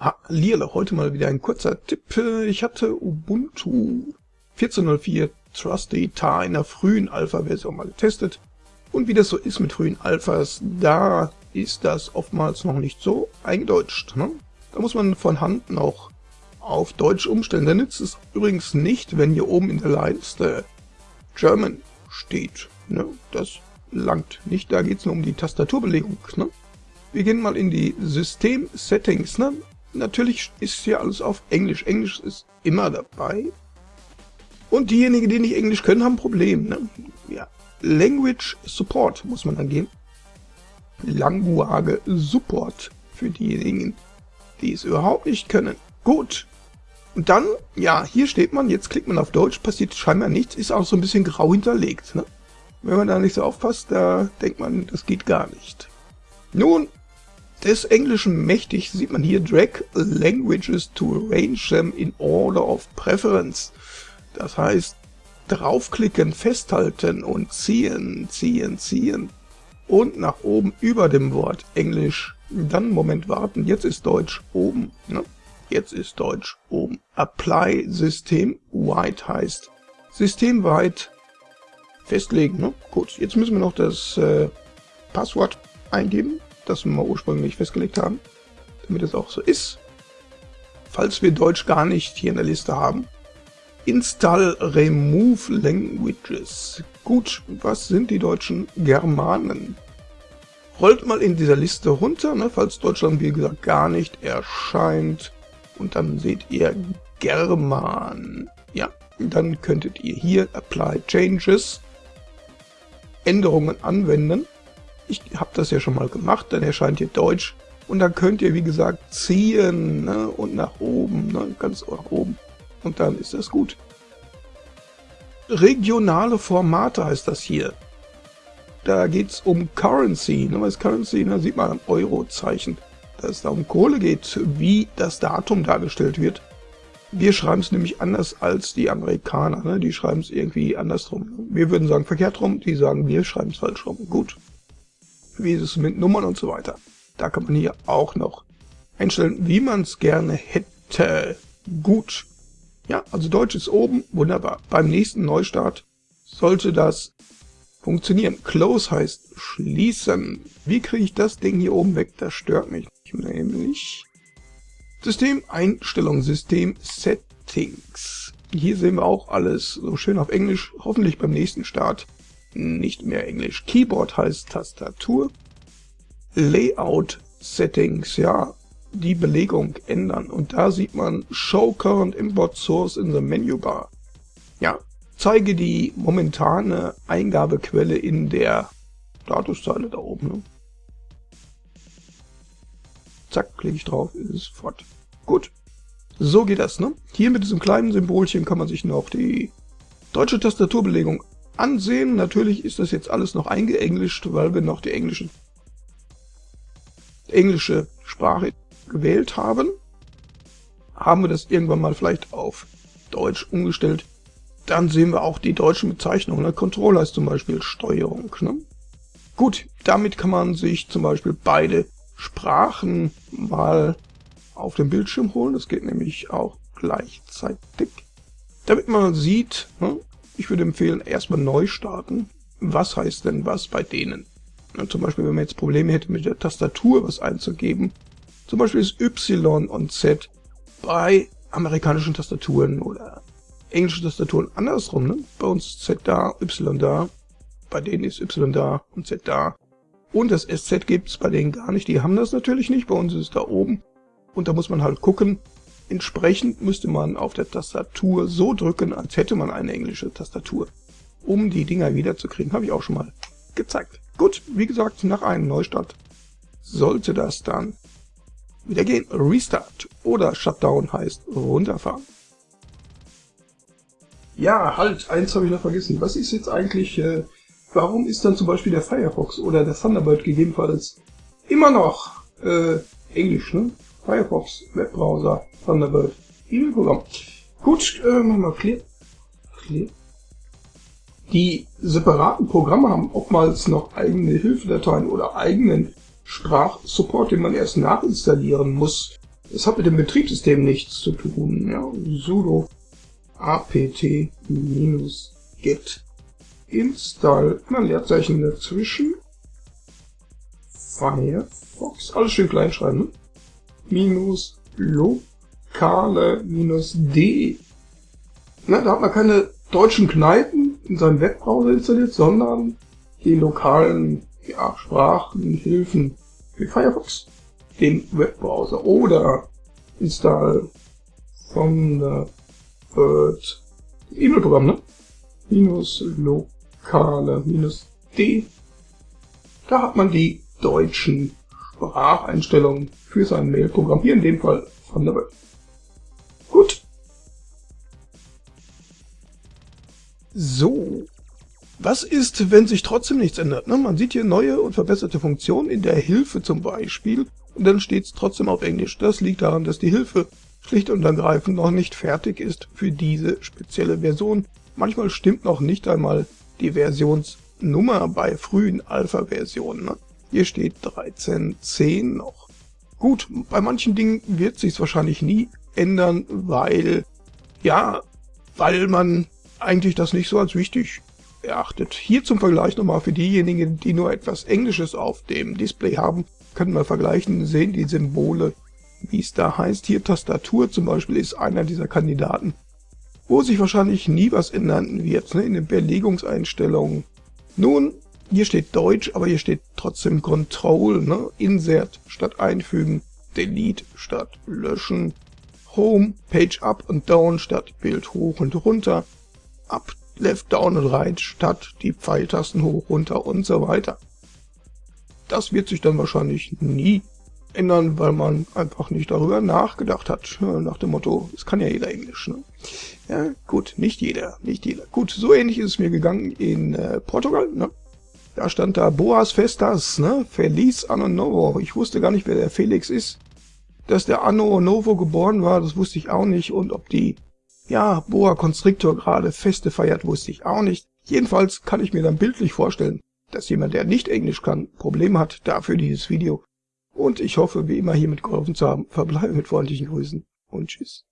Hallierle, heute mal wieder ein kurzer Tipp. Ich hatte Ubuntu 14.04 Trusty Tar in der frühen Alpha-Version mal getestet. Und wie das so ist mit frühen Alphas, da ist das oftmals noch nicht so eingedeutscht. Ne? Da muss man von Hand noch auf Deutsch umstellen. Da nützt es übrigens nicht, wenn hier oben in der Leiste German steht. Ne? Das langt nicht, da geht es nur um die Tastaturbelegung. Ne? Wir gehen mal in die System-Settings. Ne? Natürlich ist hier alles auf Englisch. Englisch ist immer dabei. Und diejenigen, die nicht Englisch können, haben ein Problem. Ne? Ja. Language Support muss man dann gehen. Language Support für diejenigen, die es überhaupt nicht können. Gut. Und dann, ja, hier steht man, jetzt klickt man auf Deutsch, passiert scheinbar nichts, ist auch so ein bisschen grau hinterlegt. Ne? Wenn man da nicht so aufpasst, da denkt man, das geht gar nicht. Nun, des Englischen mächtig sieht man hier Drag Languages to arrange them in order of preference. Das heißt, draufklicken, festhalten und ziehen, ziehen, ziehen. Und nach oben über dem Wort Englisch. Dann Moment warten, jetzt ist Deutsch oben. Ne? Jetzt ist Deutsch oben. Apply System Wide heißt systemweit festlegen. Ne? Gut, jetzt müssen wir noch das äh, Passwort eingeben das wir ursprünglich festgelegt haben, damit es auch so ist. Falls wir Deutsch gar nicht hier in der Liste haben. Install Remove Languages. Gut, was sind die deutschen Germanen? Rollt mal in dieser Liste runter, ne, falls Deutschland wie gesagt gar nicht erscheint. Und dann seht ihr German. Ja, dann könntet ihr hier Apply Changes Änderungen anwenden. Ich habe das ja schon mal gemacht, dann erscheint hier Deutsch. Und dann könnt ihr, wie gesagt, ziehen ne? und nach oben, ne? ganz nach oben. Und dann ist das gut. Regionale Formate heißt das hier. Da geht es um Currency. Ne? Was Currency? Da sieht man am Euro-Zeichen, dass es da um Kohle geht, wie das Datum dargestellt wird. Wir schreiben es nämlich anders als die Amerikaner. Ne? Die schreiben es irgendwie andersrum. Wir würden sagen verkehrt rum, die sagen, wir schreiben es falsch rum. Gut wie ist es mit Nummern und so weiter. Da kann man hier auch noch einstellen, wie man es gerne hätte. Gut. Ja, also Deutsch ist oben, wunderbar. Beim nächsten Neustart sollte das funktionieren. Close heißt schließen. Wie kriege ich das Ding hier oben weg? Das stört mich nämlich. System Einstellung, System Settings. Hier sehen wir auch alles so schön auf Englisch, hoffentlich beim nächsten Start nicht mehr Englisch. Keyboard heißt Tastatur. Layout Settings, ja, die Belegung ändern. Und da sieht man Show Current Import Source in the Menu Bar. Ja, zeige die momentane Eingabequelle in der Statuszeile da oben. Ne? Zack, klicke ich drauf, ist es fort. Gut, so geht das. Ne? Hier mit diesem kleinen Symbolchen kann man sich noch die deutsche Tastaturbelegung ansehen. Natürlich ist das jetzt alles noch eingeenglischt, weil wir noch die englische, englische Sprache gewählt haben. Haben wir das irgendwann mal vielleicht auf Deutsch umgestellt, dann sehen wir auch die deutschen Bezeichnungen. Der Controller ist zum Beispiel Steuerung. Ne? Gut, damit kann man sich zum Beispiel beide Sprachen mal auf dem Bildschirm holen. Das geht nämlich auch gleichzeitig. Damit man sieht, ne, ich würde empfehlen, erstmal neu starten. Was heißt denn was bei denen? Ja, zum Beispiel, wenn man jetzt Probleme hätte mit der Tastatur was einzugeben, zum Beispiel ist Y und Z bei amerikanischen Tastaturen oder englischen Tastaturen andersrum. Ne? Bei uns ist Z da, Y da, bei denen ist Y da und Z da. Und das SZ gibt es bei denen gar nicht. Die haben das natürlich nicht, bei uns ist es da oben. Und da muss man halt gucken, Entsprechend müsste man auf der Tastatur so drücken, als hätte man eine englische Tastatur. Um die Dinger wiederzukriegen, habe ich auch schon mal gezeigt. Gut, wie gesagt, nach einem Neustart sollte das dann wieder gehen. Restart oder Shutdown heißt runterfahren. Ja, halt, eins habe ich noch vergessen. Was ist jetzt eigentlich, äh, warum ist dann zum Beispiel der Firefox oder der Thunderbird gegebenenfalls immer noch äh, Englisch, ne? Firefox, Webbrowser, Thunderbird, E-Mail-Programm. Gut, äh, machen wir clear. clear. Die separaten Programme haben oftmals noch eigene Hilfedateien oder eigenen Sprachsupport, den man erst nachinstallieren muss. Das hat mit dem Betriebssystem nichts zu tun. Ja, sudo apt-get install, immer Leerzeichen dazwischen, Firefox, alles schön klein schreiben, ne? Minus lokale minus d. Na, da hat man keine deutschen Kneipen in seinem Webbrowser installiert, sondern die lokalen ja, Sprachenhilfen für Firefox, den Webbrowser oder install Thunderbird E-Mail-Programm, ne? Minus lokale minus D. Da hat man die deutschen Spracheinstellungen für sein Mail-Programm. Hier in dem Fall Thunderbird. Gut. So. Was ist, wenn sich trotzdem nichts ändert? Ne? Man sieht hier neue und verbesserte Funktionen in der Hilfe zum Beispiel und dann steht es trotzdem auf Englisch. Das liegt daran, dass die Hilfe schlicht und ergreifend noch nicht fertig ist für diese spezielle Version. Manchmal stimmt noch nicht einmal die Versionsnummer bei frühen Alpha-Versionen. Ne? Hier steht 13.10 noch. Gut, bei manchen Dingen wird sich wahrscheinlich nie ändern, weil, ja, weil man eigentlich das nicht so als wichtig erachtet. Hier zum Vergleich nochmal für diejenigen, die nur etwas Englisches auf dem Display haben, können wir vergleichen, sehen die Symbole, wie es da heißt. Hier Tastatur zum Beispiel ist einer dieser Kandidaten, wo sich wahrscheinlich nie was ändern wird, ne, in den Belegungseinstellungen. Nun, hier steht Deutsch, aber hier steht trotzdem Control, ne, Insert statt einfügen, Delete statt löschen, Home, Page Up und Down statt Bild hoch und runter, Up, Left, Down und Right statt die Pfeiltasten hoch, runter und so weiter. Das wird sich dann wahrscheinlich nie ändern, weil man einfach nicht darüber nachgedacht hat. Nach dem Motto, es kann ja jeder Englisch. Ne? Ja, gut, nicht jeder, nicht jeder. Gut, so ähnlich ist es mir gegangen in äh, Portugal. Ne? Da stand da Boas Festas, ne? Feliz Anno Novo. Ich wusste gar nicht, wer der Felix ist. Dass der Anno Novo geboren war, das wusste ich auch nicht. Und ob die, ja, Boa Constrictor gerade Feste feiert, wusste ich auch nicht. Jedenfalls kann ich mir dann bildlich vorstellen, dass jemand, der nicht Englisch kann, Probleme hat. Dafür dieses Video. Und ich hoffe, wie immer hiermit geholfen zu haben. Verbleibe mit freundlichen Grüßen und tschüss.